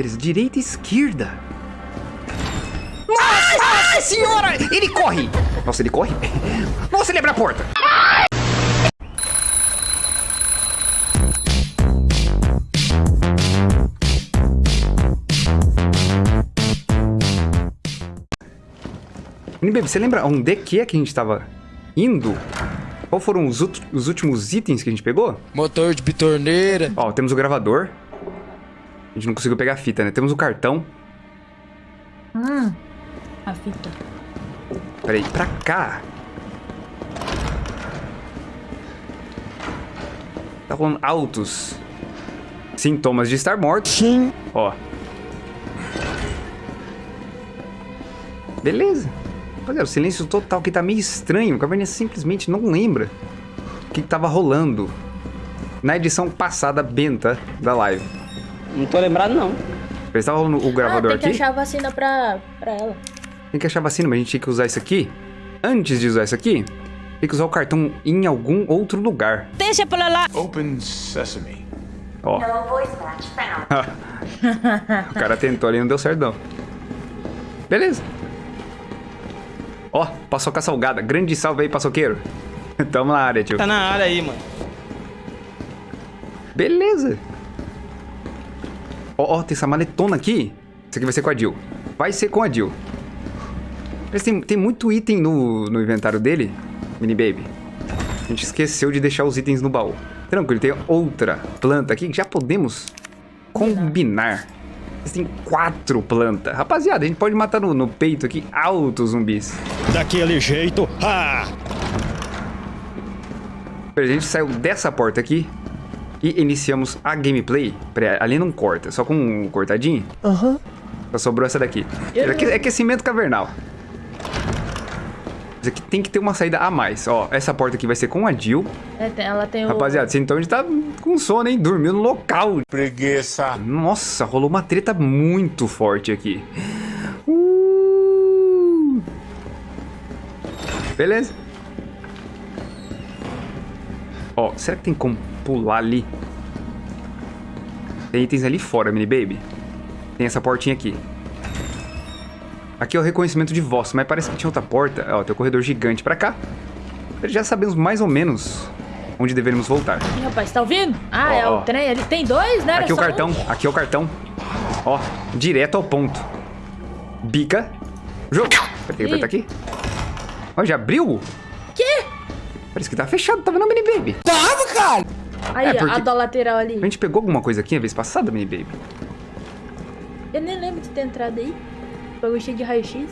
Beleza, direita e esquerda. Nossa senhora! Ele corre! Nossa, ele corre? Nossa, ele abre a porta! Baby, você lembra onde que é que a gente tava indo? Qual foram os, os últimos itens que a gente pegou? Motor de bitorneira. Ó, temos o gravador. A gente não conseguiu pegar a fita, né? Temos o cartão. Hum, a fita. Peraí, pra cá. Tá rolando altos sintomas de estar morto. Sim. Ó. Beleza. Rapaziada, o silêncio total que tá meio estranho. O Caverninha simplesmente não lembra o que, que tava rolando na edição passada benta da live. Não tô lembrado, não. Ele tava rolando o gravador ah, tem aqui. que achar a vacina pra, pra ela. Tem que achar a vacina, mas a gente tinha que usar isso aqui. Antes de usar isso aqui, tem que usar o cartão em algum outro lugar. Deixa pra lá. Open sesame. Ó. O cara tentou ali e não deu certo não. Beleza. Ó, paçoca salgada. Grande salve aí, paçoqueiro. Tamo na área, tio. Tá na área aí, mano. Beleza. Ó, ó, tem essa maletona aqui. Isso aqui vai ser com a Jill. Vai ser com a Jill. Mas tem, tem muito item no, no inventário dele, mini baby. A gente esqueceu de deixar os itens no baú. Tranquilo, tem outra planta aqui que já podemos combinar. Tem quatro plantas. Rapaziada, a gente pode matar no, no peito aqui altos zumbis. Daquele jeito. Ah! A gente saiu dessa porta aqui e iniciamos a gameplay. Peraí, ali não corta, só com um cortadinho. Aham. Só sobrou essa daqui. Aque- não- Aquecimento cavernal. Isso aqui tem que ter uma saída a mais. Ó, essa porta aqui vai ser com a Jill. É, tem- ela tem o... Rapaziada, então a gente tá com sono, hein? Dormiu no local. Preguiça. Nossa, rolou uma treta muito forte aqui. Uh. Beleza. Ó, será que tem como pular ali? Tem itens ali fora, mini baby. Tem essa portinha aqui. Aqui é o reconhecimento de voz, mas parece que tinha outra porta. Ó, tem um corredor gigante pra cá. Já sabemos mais ou menos onde deveríamos voltar. Ih, rapaz, tá ouvindo? Ah, Ó, é ó. o trem ali. Tem dois, né? Aqui é o só um? cartão, aqui é o cartão. Ó, direto ao ponto. Bica. Jogo. Peraí, tem que apertar aqui. Ó, já abriu? Quê? Parece que tá fechado, tava na mini baby. Aí, É, a da lateral ali. A gente pegou alguma coisa aqui a vez passada, mini baby? Eu nem lembro de ter entrado aí. Bagulho cheio de raio-x.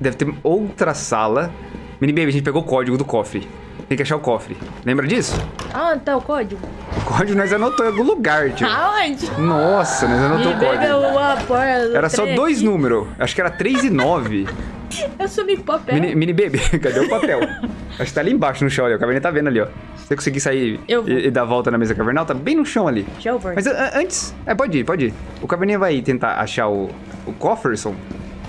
Deve ter outra sala. Mini baby, a gente pegou o código do cofre. Tem que achar o cofre. Lembra disso? Ah, onde tá o código? O código nós anotou em algum lugar, tio. Aonde? Nossa, nós anotou o código. uma porra do Era só dois números. Acho que era 3 e 9. Eu sumi papel. Mini, mini baby, cadê o papel? Acho que tá ali embaixo no chão ali, ó. O caverninha tá vendo ali, ó. Se você conseguir sair e, e dar a volta na mesa cavernal, tá bem no chão ali. Ver. Mas a- a- antes. É, pode ir, pode ir. O caverninha vai tentar achar o, o cofferson.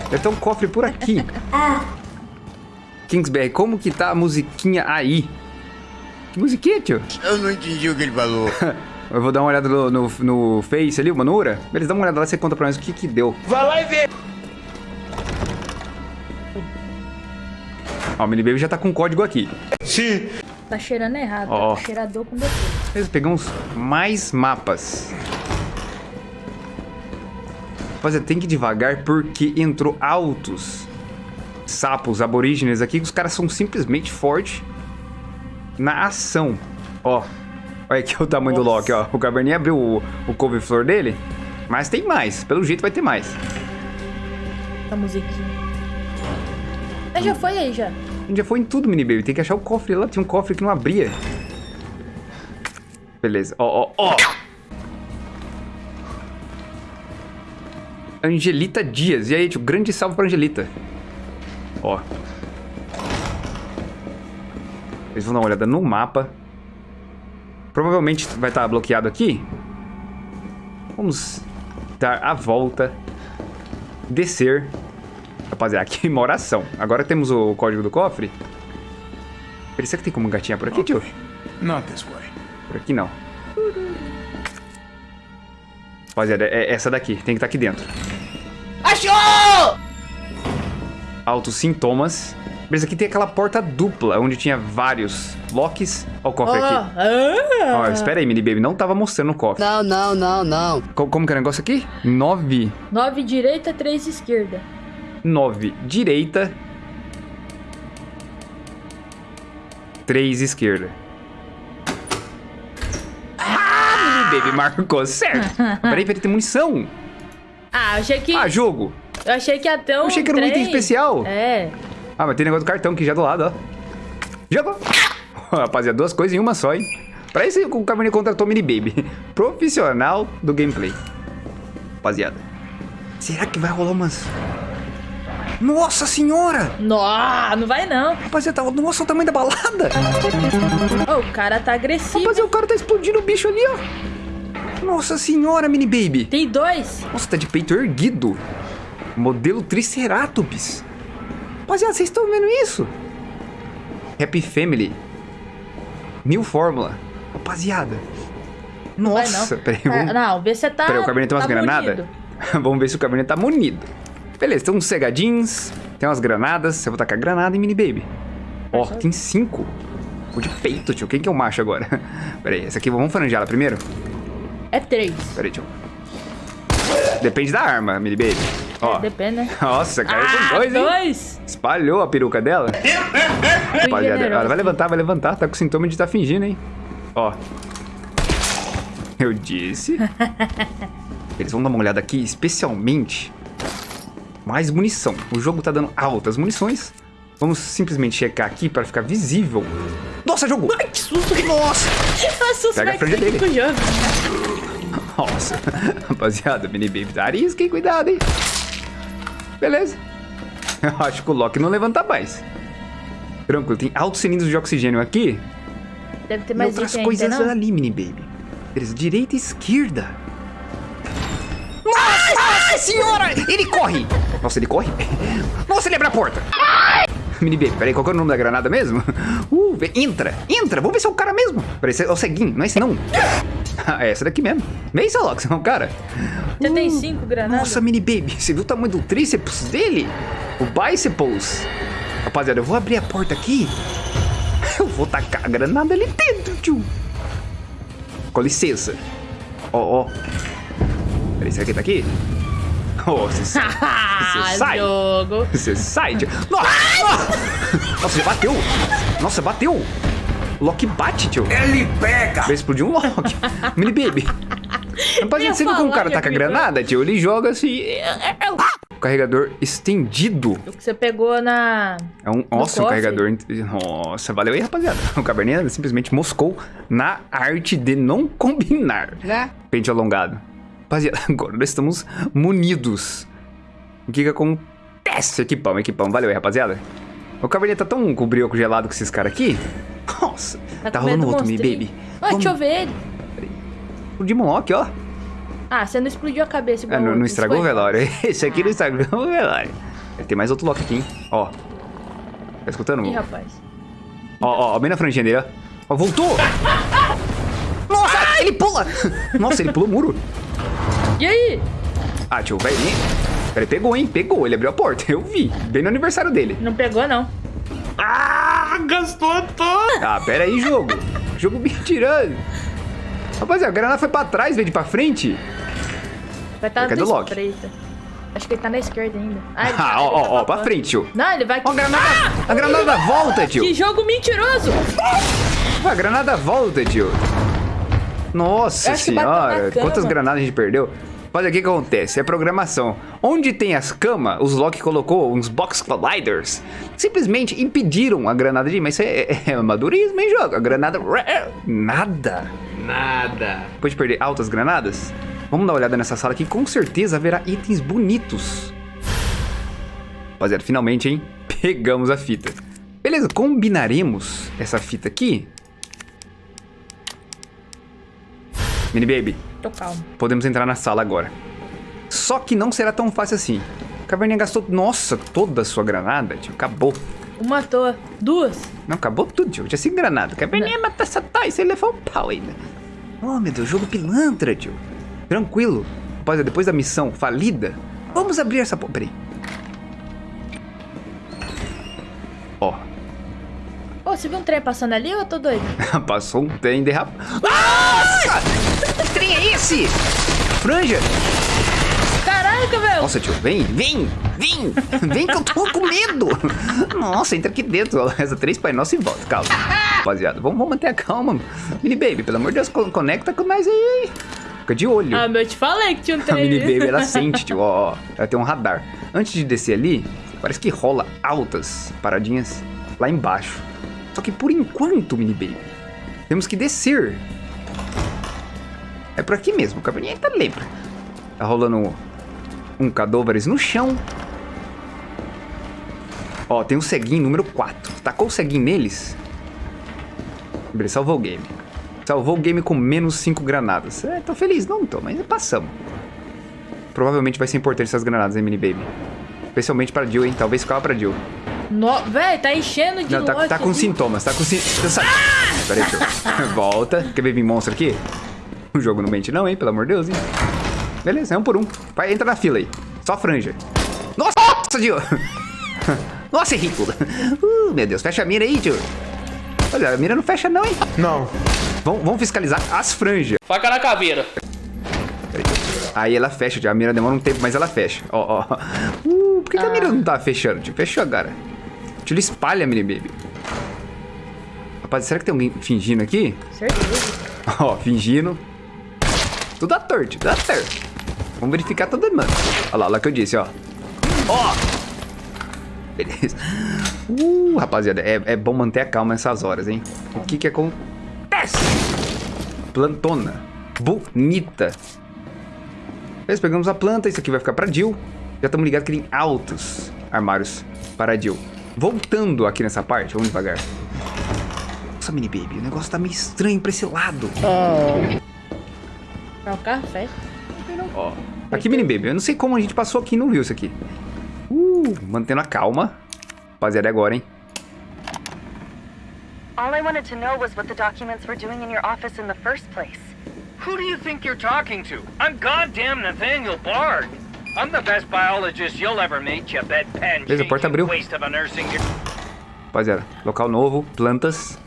Deve ter um cofre por aqui. Kingsberg, como que tá a musiquinha aí? Que musiquinha, tio? Eu não entendi o que ele falou. Eu vou dar uma olhada no, no, no Face ali, o Manura. Beleza, dá uma olhada lá e você conta pra nós o que que deu. Vai lá e vê. Ó, o Mini Baby já tá com o código aqui. Sim. Tá cheirando errado. Ó. Tá cheirador com defeito. Beleza, pegamos mais mapas. Rapaziada, tem que ir devagar porque entrou altos sapos aborígenes aqui que os caras são simplesmente fortes na ação. Ó, olha aqui o tamanho do Loki, ó. O Caverninha abriu o, o couve-flor dele, mas tem mais. Pelo jeito vai ter mais. Essa musiquinha. Mas já foi aí, já. A gente já foi em tudo, mini baby. Tem que achar o cofre lá. Tinha um cofre que não abria. Beleza. Ó, ó, ó. Angelita Dias. E aí, tio? Grande salve pra Angelita. Ó. Eles vão dar uma olhada no mapa. Provavelmente vai estar bloqueado aqui. Vamos dar a volta. Descer. Rapaziada, aqui uma oração. Agora temos o código do cofre. Será que tem como gatinhar por aqui, tio? Not this way. Por aqui não. Rapaziada, é essa daqui. Tem que estar aqui dentro. Achou! Altos sintomas. Beleza, aqui tem aquela porta dupla, onde tinha vários locks. Ó o cofre aqui. ah. Ó, espera aí, mini baby. Não tava mostrando o cofre. Não, não, não, não. Co- como que é o negócio aqui? 9, 9 direita, 3 esquerda. 9 direita. 3 esquerda. Ah, baby marcou certo. peraí, peraí, tem munição. Ah, achei que. Ah, jogo. eu achei que ia ter um. Eu achei que era um item trem. especial. É. Ah, mas tem negócio do cartão aqui já do lado, ó. Jogou! Rapaziada, duas coisas em uma só, hein? Pra isso o Cabernet contratou Mini Baby. Profissional do gameplay. Rapaziada. Será que vai rolar umas... Nossa senhora! Não, não vai não. Rapaziada, tá- nossa, o tamanho da balada! Ô, o cara tá agressivo. Rapaziada, o cara tá explodindo o bicho ali, ó. Nossa senhora, Mini Baby. Tem dois. Nossa, tá de peito erguido. Modelo Triceratops. Rapaziada, vocês estão vendo isso? Happy Family. New Fórmula. Rapaziada. Nossa, não. peraí. Ah, Vamos... não, vê se você tá. Peraí, o Cabernet tem umas tá granadas? vamos ver se o Cabernet tá munido. Beleza, tem uns cegadinhos. Tem umas granadas. Eu vou tacar granada em Mini Baby. Ó, tem cinco. O de peito, tio. Quem que é o macho agora? Peraí, essa aqui, vamos franjar ela primeiro? É três. Peraí, tio. Depende da arma, Mini Baby. Ó. Depende, né? Nossa, caiu Ah, com dois, hein? dois. Espalhou a peruca dela. Rapaziada, ela vai levantar, vai levantar. Tá com sintoma de estar fingindo, hein? Ó. Eu disse. Eles vão dar uma olhada aqui, especialmente. Mais munição. O jogo tá dando altas munições. Vamos simplesmente checar aqui para ficar visível. Nossa, jogo! Ai, que susto. Nossa! Nossa, Pega a franja dele. Nossa. Rapaziada, mini baby tá arisca, cuidado, hein? Beleza. Eu acho que o Loki não levanta mais. Tranquilo, tem altos cilindros de oxigênio aqui. Deve ter E mais outras item coisas ainda, ali, mini baby. Beleza, direita e esquerda. Nossa senhora! Ele corre! Nossa, ele corre? Nossa, ele abre a porta! Mini baby, peraí, qual que é o nome da granada mesmo? Uh, entra, entra, vamos ver se é o cara mesmo. Peraí, é o ceguinho, não é esse não. Ah, é essa daqui mesmo. Vem, você é um cara. Você tem cinco granadas? Nossa, mini baby, você viu o tamanho do tríceps dele? O biceps. Rapaziada, eu vou abrir a porta aqui. Eu vou tacar a granada ali dentro, tio. Com licença. Ó, ó. Peraí, será que ele tá aqui? Oh, você sai. Ah, Você sai. jogo. Você sai, tio. Nossa! Nossa, ele bateu. Nossa, bateu. O Loki bate, tio. Ele pega! Vai explodir um Loki. Mini baby. Rapaziada, ia você viu como o cara que taca ia granada, tio? Ele joga assim. O carregador estendido. O que você pegou na. É um. Nossa, um carregador. Nossa, valeu aí, rapaziada. O Cabernet simplesmente moscou na arte de não combinar. Né? Pente alongado. Rapaziada, agora nós estamos munidos. O que que acontece? Equipão, equipão. Valeu aí, rapaziada. O Cabernet tá tão com brioco gelado com esses caras aqui. Nossa, Tá, tá, rolando do outro, monstrinho. baby. Ah, deixa eu ver ele. O Demon Lock, ó. Ah, você não explodiu a cabeça igual Ah, não, não estragou o velório. Esse aqui não estragou o velório. Tem mais outro Loki aqui, hein? Ó. Tá escutando? Ih, rapaz. Ó, ó, ó, bem na franjinha dele, ó. Ó, voltou! Nossa, ele pula! Nossa, ele pulou o muro. E aí? Ah, tio, vai vir. Ele pegou, hein? Pegou. Ele abriu a porta. Eu vi. Bem no aniversário dele. Não pegou, não. Ah, gastou todo! Ah, pera aí, jogo. jogo me tirando. Rapaziada, a granada foi pra trás, veio de pra frente. Vai estar Cadê na o Loki? espreita. Acho que ele tá na esquerda ainda. Ah, Ah, tá- ó, tá ó, ó, pra pra frente, tio. Não, ele vai... Ó, a granada. A granada volta, tio. Que jogo mentiroso! A granada volta, tio. Nossa senhora, quantas granadas a gente perdeu? Olha o que acontece, é programação. Onde tem as camas, os Loki colocou uns Box Colliders. Simplesmente impediram a granada de ir, mas isso é, é, é amadorismo, hein, jogo? A granada... Nada. Nada. Depois de perder altas granadas, vamos dar uma olhada nessa sala aqui. Com certeza haverá itens bonitos. Rapaziada, finalmente, hein? Pegamos a fita. Beleza, combinaremos essa fita aqui. Mini Baby, Tô calmo. podemos entrar na sala agora. Só que não será tão fácil assim. Caverninha gastou, nossa, toda a sua granada, tio. Acabou. Uma à toa. Duas. Não, acabou tudo, tio. Já sem granada. Caverninha matar essa tais, você levou um pau ainda. Oh, meu Deus, jogo pilantra, tio. Tranquilo. Rapaziada, depois da missão falida, vamos abrir essa... po- Peraí. Ó, Ô, você viu um trem passando ali ou eu tô doido? passou um trem derrapado. Nossa! Esse? Franja! Caraca, velho! Nossa, tio, vem, vem, vem, vem que eu tô com medo. Nossa, entra aqui dentro, reza três Pai Nosso e volta, calma. Rapaziada, vamos, vamos manter a calma. Mini Baby, pelo amor de Deus, co- conecta com nós aí. Fica de olho. Ah, meu, eu te falei que tinha um A trem. Mini Baby, ela sente, tio, ó, ó, ela tem um radar. Antes de descer ali, parece que rola altas paradinhas lá embaixo. Só que por enquanto, Mini Baby, temos que descer. É por aqui mesmo, o Cabernet lembra. Tá rolando um cadôveres no chão. Ó, tem um ceguinho número 4. Tacou o ceguinho neles. Ele salvou o game. Salvou o game com menos 5 granadas. É, tô feliz, não tô, mas passamos. Provavelmente vai ser importante essas granadas, hein, mini baby. Especialmente pra Jill, hein? Talvez ficava pra Jill. No... Véi, tá enchendo de Não, tá, tá com sintomas, tá com sintomas. Peraí, tio. Volta. Quer ver vir monstro aqui? O jogo não mente não, hein? Pelo amor de Deus, hein? Beleza, é um por um. Vai, entra na fila aí. Só franja. Nossa, nossa, tio. Nossa, é ridículo. Uh, meu Deus, fecha a mira aí, tio. Olha, a mira não fecha não, hein? Não. Vamos, vamos fiscalizar as franjas. Faca na caveira. Aí ela fecha, tio. A mira demora um tempo, mas ela fecha. Ó, ó. Uh, por que, que a mira não tá fechando, tio? Fechou agora. Tio, ele espalha a mini baby. Rapaz, será que tem alguém fingindo aqui? Certeza. Ó, fingindo. Tudo ator, tio. Tudo ator. Vamos verificar todo mundo. Olha lá, olha lá que eu disse, ó. Ó! Beleza. Uh, rapaziada, é, é bom manter a calma nessas horas, hein? O que que acontece? Plantona. Bonita. Beleza, pegamos a planta. Isso aqui vai ficar pra Jill. Já estamos ligados que tem altos armários para a Jill. Voltando aqui nessa parte, vamos devagar. Nossa, mini baby, o negócio tá meio estranho pra esse lado. É um café. Ó. Aqui, mini baby, eu não sei como a gente passou aqui e não viu isso aqui. Uh, mantendo a calma. Rapaziada, é agora, hein? All I wanted to know was what the documents were doing in your office in the first place. Who do you think you're talking to? I'm goddamn Nathaniel Bard. I'm the best biologist you'll ever meet, you bedpan Beleza, a porta abriu. waste of a nursing. Rapaziada, local novo, plantas.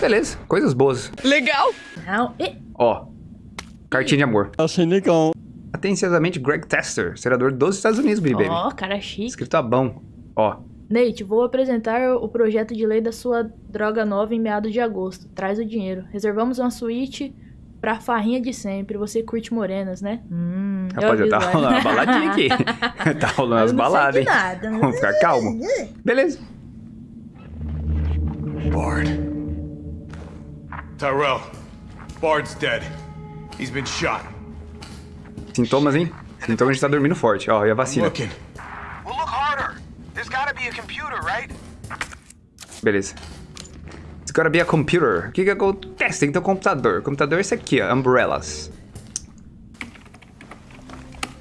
Beleza, coisas boas. Legal. Não. E... Ó, cartinha de amor. Achei legal. Atenciosamente, Greg Tester, senador dos Estados Unidos, baby. Ó, cara chique. Escrito a bom. Ó, Nate, vou apresentar o projeto de lei da sua droga nova em meados de agosto. Traz o dinheiro. Reservamos uma suíte pra farrinha de sempre. Você curte morenas, né? Hum, eu rapaziada, tá rolando uma baladinha aqui. tá rolando as baladas, hein? nada, mas- Vamos ficar calmo. Beleza. Bard. Tyrell. Bard's dead. He's been shot. Sintomas, hein? Sintomas de estar dormindo forte. Ó, e a vacina. Looking. Well, look harder. There's gotta be a computer, right? Beleza. It's gotta be a computer. O que que acontece? Tem que ter um computador. O computador é esse aqui, ó. Umbrellas.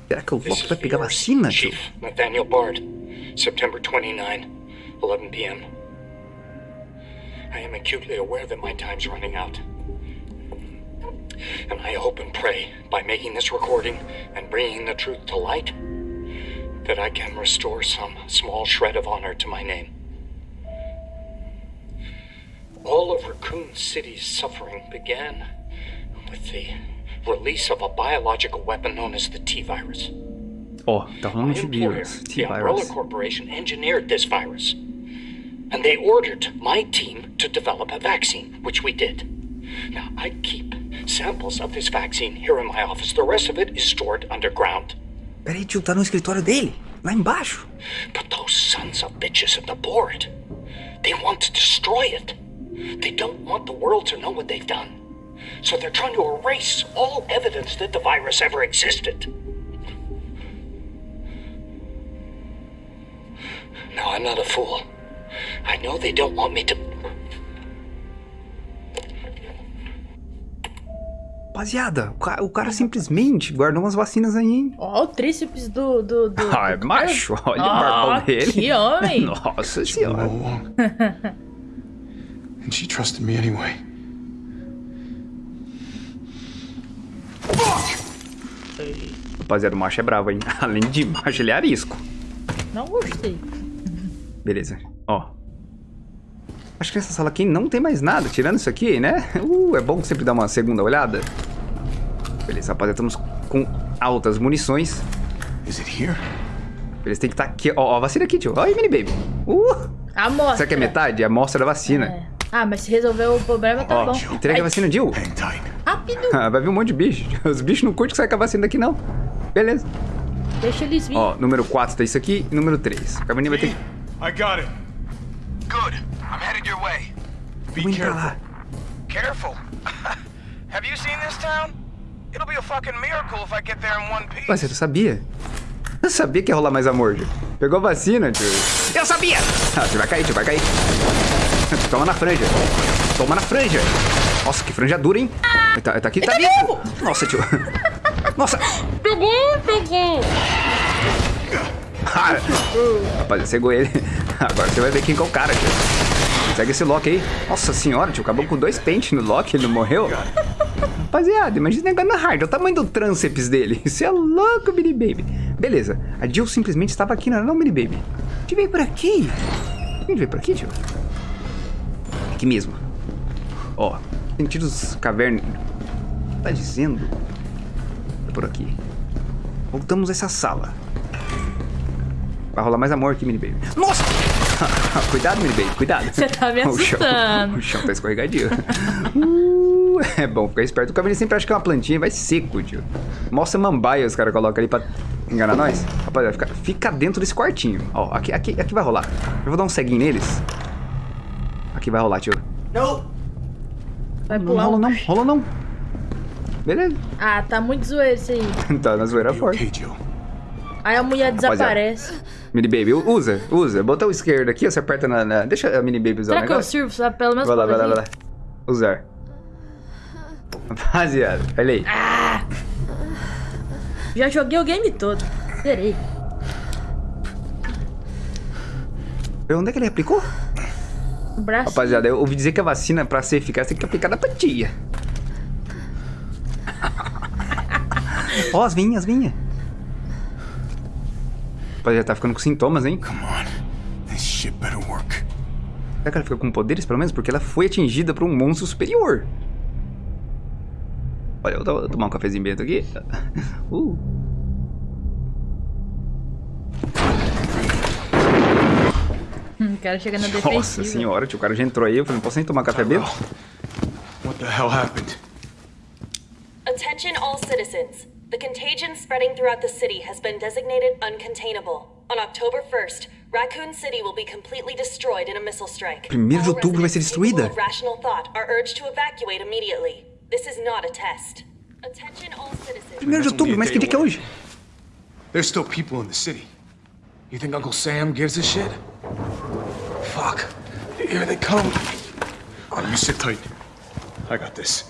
Será que o Loki vai pegar vacina, tio? Chief Nathaniel Bard, September 29, 11 p.m. I am acutely aware that my time's running out. And I hope and pray, by making this recording and bringing the truth to light, that I can restore some small shred of honor to my name. All of Raccoon City's suffering began with the release of a biological weapon known as the T virus. Oh, tá rolando My de employer, vírus. the Umbrella T-Virus. Corporation, engineered this virus. And they ordered my team to develop a vaccine, which we did. Now, I keep samples of this vaccine here in my office. The rest of it is stored underground. Peraí, tio, tá no escritório dele. Lá embaixo. But those sons of bitches at the board, they want to destroy it. They don't want the world to know what they've done. So they're trying to erase all evidence that the virus ever existed. No, I'm not a fool. I know they don't want me to. Rapaziada, o cara, o cara simplesmente guardou umas vacinas aí, hein? Ó, o tríceps do. do, do Ah, é do macho. Olha o Ah, barbão dele. Que homem! Nossa senhora. and she trusted me anyway. Rapaziada, o macho é bravo, hein? Além de macho, ele é arisco. Não gostei. Beleza. Ó. Acho que nessa sala aqui não tem mais nada, tirando isso aqui, né? Uh, é bom sempre dar uma segunda olhada. Beleza, rapaziada, estamos com altas munições. Is it here? Eles têm que estar aqui. Ó, ó, a vacina aqui, tio. Ó aí, mini baby. Uh! Amostra. Será que é metade? É a amostra da vacina. É. Ah, mas se resolver o problema, tá Ó, bom. entrega a vacina, Jill. Rápido. Vai vir um monte de bicho. Os bichos não curtem que sai com a vacina daqui, não. Beleza. Deixa eles virem. Ó, número 4 tá isso aqui e número 3. O Cabernet vai ter que... I got it. Good. I'm headed your way. Be careful. lá. Careful. Have you seen this town? It'll be a fucking miracle if I get there in one piece. Ué, você sabia? Eu sabia que ia rolar mais amor, tio. Pegou a vacina, tio. Eu sabia! Ah, você vai cair, tio, vai cair. Toma na franja. Toma na franja. Nossa, que franja dura, hein? Tá, tá aqui, tá vivo! Nossa, tio. Nossa. Peguei, peguei. Ah, Rapaz, cegou ele. Agora você vai ver quem que é o cara, tio. Segue esse Loki aí. Nossa senhora, tio. Acabou com dois pentes no Loki, ele não morreu. Rapaziada, imagina negócio na hard. Olha o tamanho do trânceps dele. Isso é louco, mini baby. Beleza. A Jill simplesmente estava aqui, não era não, mini baby? A gente veio por aqui. A gente veio por aqui, Jill? Aqui mesmo. Ó, sentidos caverna. Tá dizendo? É por aqui. Voltamos a essa sala. Vai rolar mais amor aqui, mini baby. Nossa! cuidado, mini baby, cuidado. Você tá me O chão, assustando. o chão tá escorregadio. Uh, é bom ficar esperto. O Cabernet sempre acha que é uma plantinha vai seco, tio. Mostra mambaia os caras colocam ali pra enganar nós. Rapaziada, fica, fica dentro desse quartinho. Ó, aqui, aqui, aqui vai rolar. Eu vou dar um ceguinho neles. Aqui vai rolar, tio. Vai Não pular rola um... não, rola não. Beleza. Ah, tá muito zoeiro isso aí. tá na zoeira forte. Aí a mulher desaparece. Mini Baby, usa, usa. Botão esquerdo aqui, você aperta na... na- Deixa a Mini Baby usar o Será que eu negócio. sirvo? Pelo menos Vai lá, vai lá, vai lá. Usar. Rapaziada, olha aí. Já joguei o game todo. Zerei. Onde é que ele aplicou? O braço. Rapaziada, eu ouvi dizer que a vacina, pra ser eficaz, tem que aplicar na patinha. Ó, as vinhas, as vinhas. Rapaziada, tá ficando com sintomas, hein? Come on. This shit better work. Será que ela fica com poderes, pelo menos? Porque ela foi atingida por um monstro superior. Olha, eu vou tomar um cafezinho bento aqui. Uh. Hum, o cara chega na defensiva. Nossa senhora, tio, o cara já entrou aí. Eu falei, não posso nem tomar café bento? What the hell happened? Attention all citizens. The contagion spreading throughout the city has been designated uncontainable. On October 1st, Raccoon City will be completely destroyed in a missile strike. Primeiro de outubro vai ser destruída. rational thought are urged to evacuate immediately. This is not a test. Attention all citizens. Primeiro de outubro, mas que dia que é hoje? There's still people in the city. You think Uncle Sam gives a shit? Fuck. Here they come. Oh, you sit tight. I got this.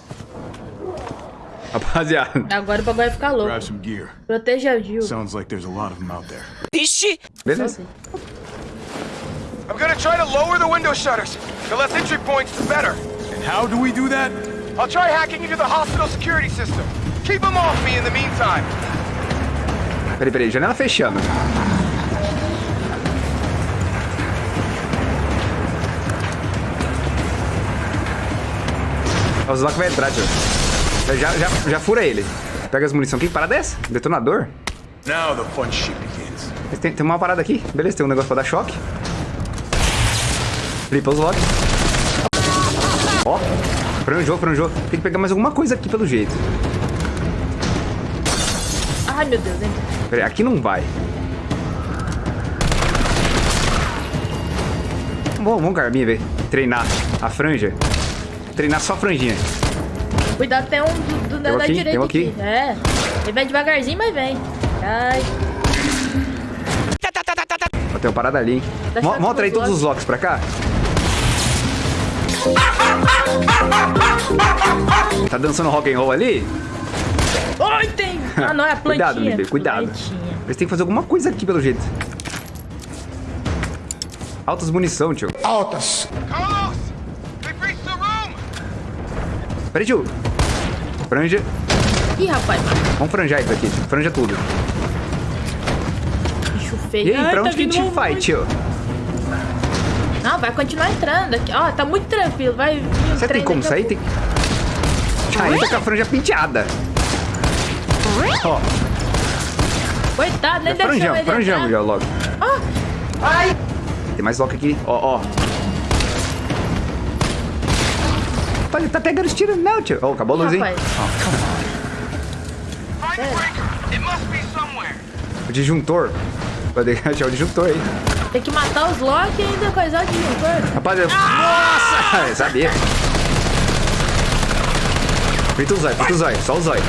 Rapaziada. Agora o bagulho vai ficar louco. Grab some gear. Proteja a Jill. Sounds like there's a lot of them out there. Beleza. I'm gonna try to lower the window shutters. The less entry points, the better. And how do we do that? I'll try hacking into the hospital security system. Keep them off me in the meantime. Peraí, peraí, janela fechando. O Zlock vai entrar, tio. Já, já, já fura ele. Pega as munição. Que parada é essa? Detonador? Now the fun shit begins. Mas Tem, tem uma parada aqui. Beleza, tem um negócio pra dar choque. Flipa os lock. Ó, franjou, franjou. Tem que pegar mais alguma coisa aqui pelo jeito. Ai, meu Deus, entra. Peraí, aqui não vai. Vamos, vamos, Carminha, ver. Treinar a franja. Treinar só a franjinha. Cuidado, tem um do, do, da, aqui, direita aqui. aqui. É. Ele vem devagarzinho, mas vem. Ai. Ó, tem uma parada ali, hein? Choque Mostra aí todos os locks pra cá. Tá dançando rock and roll ali? Ai, tem. Ah, não, é a plantinha. Cuidado, Mimi, cuidado. Plantinha. Eles têm que fazer alguma coisa aqui pelo jeito. Altas munição, tio. Altas. Carlos! They've reached the room! Peraí, tio. Franja. Ih, rapaz. Vamos franjar isso aqui, tio. Franja tudo. Bicho feio. E aí, Ai, pra tá onde que a gente um vai, tio? Não, vai continuar entrando aqui. Ó, tá muito tranquilo. Vai vir um Você tem como sair? Tem... Já entra com a franja penteada. Ó. Coitado, nem deixou franjamos, ele franjamos já logo. Ah, Tem mais lock aqui. Ó, ó. Ele tá pegando os tiros não, tio. Ó, acabou a luz, hein? somewhere. O disjuntor. Vai achar o disjuntor aí. Tem que matar os Loki e ainda coisar de juntor. Rapaz, eu... Nossa! Sabia. Frita o zóio, frita o zóio. Só o zóio.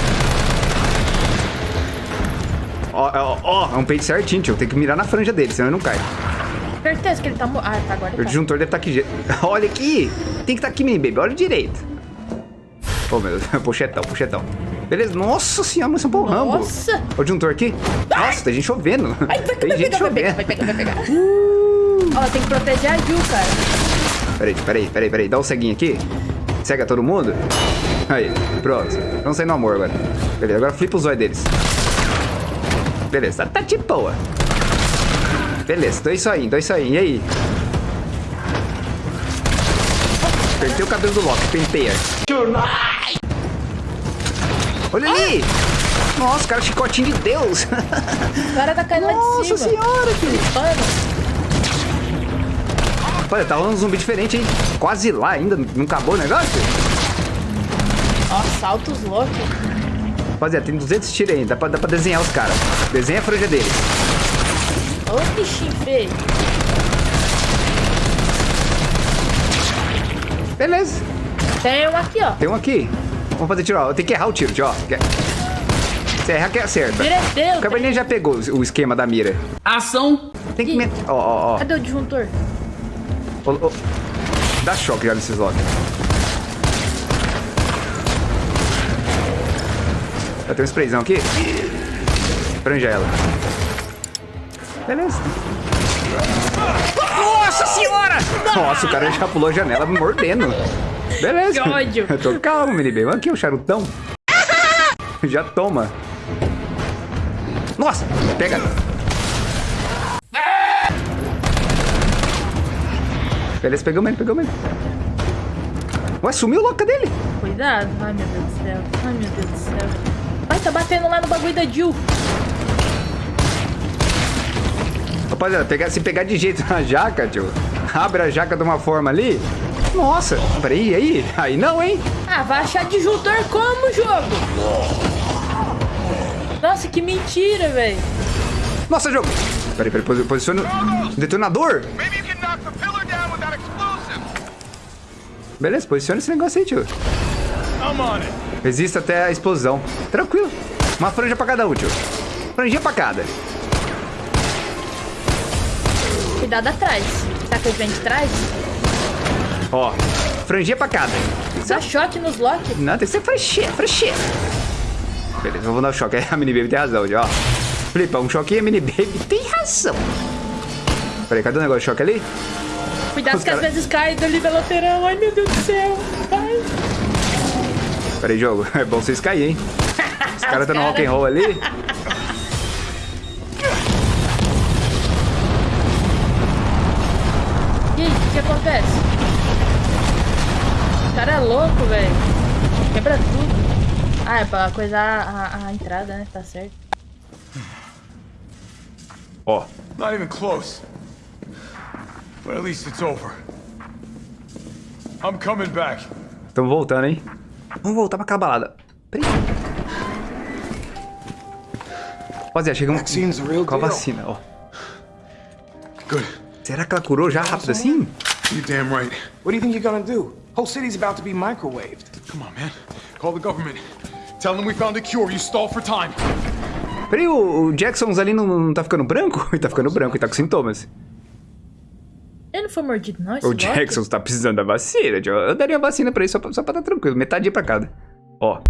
Ó, ó, ó, é um peito certinho, tio. Tem que mirar na franja dele, senão ele não cai. Certeza que ele tá... Ah, tá agora. O Tá. disjuntor deve estar aqui. je- Olha aqui! Tem que estar aqui, mini baby. Olha direito. Oh, meu Deus. Pochetão, pochetão. Beleza. Nossa senhora, mas é um bom rambo. Nossa! Olha o disjuntor aqui. Nossa, tem gente chovendo. Ai, vai, Tem vai gente pegar, vai pegar, chovendo. vai pegar, vai pegar. Ó, tem que proteger a Jill, cara. Peraí, peraí, peraí, peraí. Dá um ceguinho aqui. Cega todo mundo. Aí, pronto. Vamos sair no amor agora. Beleza, agora flipa o zóio deles. Beleza, tá, de boa. Beleza, então é isso aí, então é isso aí. E aí? Perdeu o cabelo do Loki, penteia. Olha ali! Nossa, cara, chicotinho de Deus! O cara tá caindo lá de Nossa cima. senhora, filho! Olha, tá rolando um zumbi diferente, hein? Quase lá ainda, não acabou o negócio? ó, salta os Loki. Rapaziada, tem 200 tiros aí, dá pra, dá pra desenhar os caras. Desenha a franja deles. Ô, bichinho feio. Beleza. Tem um aqui, ó. Tem um aqui. Vamos fazer tiro, ó. Tem que errar o tiro, tio, ó. Quer- Se errar, que acerta. Direteiro. O Cabernet já pegou o esquema da mira. Ação. Tem que... Ó, ó, ó. Cadê o disjuntor? Ô, ô. Dá choque já nesses logo. Já tem um sprayzão aqui. Franja ela. Beleza. Nossa senhora! Nossa, o cara já pulou a janela me mordendo. Beleza. Que ódio. Eu tô calmo, menino. bem. Aqui o charutão. Já toma. Nossa, pega. Beleza, pegamos ele, pegamos ele. Ué, sumiu o louca dele. Cuidado. Ai, meu Deus do céu. Ai, meu Deus do céu. Ai, tá batendo lá no bagulho da Jill. Rapaziada, pegar, se pegar de jeito na jaca, tio, abre a jaca de uma forma ali. Nossa, peraí, aí? Aí não, hein? Ah, vai achar disjuntor como, jogo? Nossa, que mentira, velho. Nossa, jogo. Peraí, peraí, posi- posiciona o detonador. Maybe you can knock the pillar down with that explosive. Beleza, posiciona esse negócio aí, tio. Resista até a explosão. Tranquilo. Uma franja pra cada um, tio. Franjinha pra cada. Cuidado atrás. Será que ele vem de trás? Ó, franjinha pra cada. Dá choque nos Loki. Não, tem que ser franjinha, franjinha. Beleza, vamos dar um choque. A mini baby tem razão, tio, ó. Flipa, um choque e a mini baby tem razão. Peraí, cadê o negócio de choque ali? Cuidado Os que às cara- vezes cai dali da lateral. Ai, meu Deus do céu. Ai. Peraí, jogo. É bom vocês caírem, hein? Os caras estão no rock and roll ali. Cara é louco, velho. Quebra tudo. Ah, é pra coisar a, a entrada, né? Tá certo. Ó, Not even close. But at least it's over. I'm coming back. estamos voltando, hein? Vamos voltar pra aquela balada. Peraí. Rapaziada, chegamos real com a deal. vacina, ó. Good. Será que ela curou já rápido assim? You damn right. What do you think you're gonna do? Whole city's about to be microwaved. Come on, man. Call the government. Tell them we found a cure. You stall for time. Peraí, o, o Jacksons ali não, não tá ficando branco? Ele tá ficando branco e tá com sintomas. Ele não foi mordido, não? O Loki? Jacksons tá precisando da vacina, tio. Eu daria a vacina pra ele só pra, só pra tá tranquilo. Metade pra cada. Ó.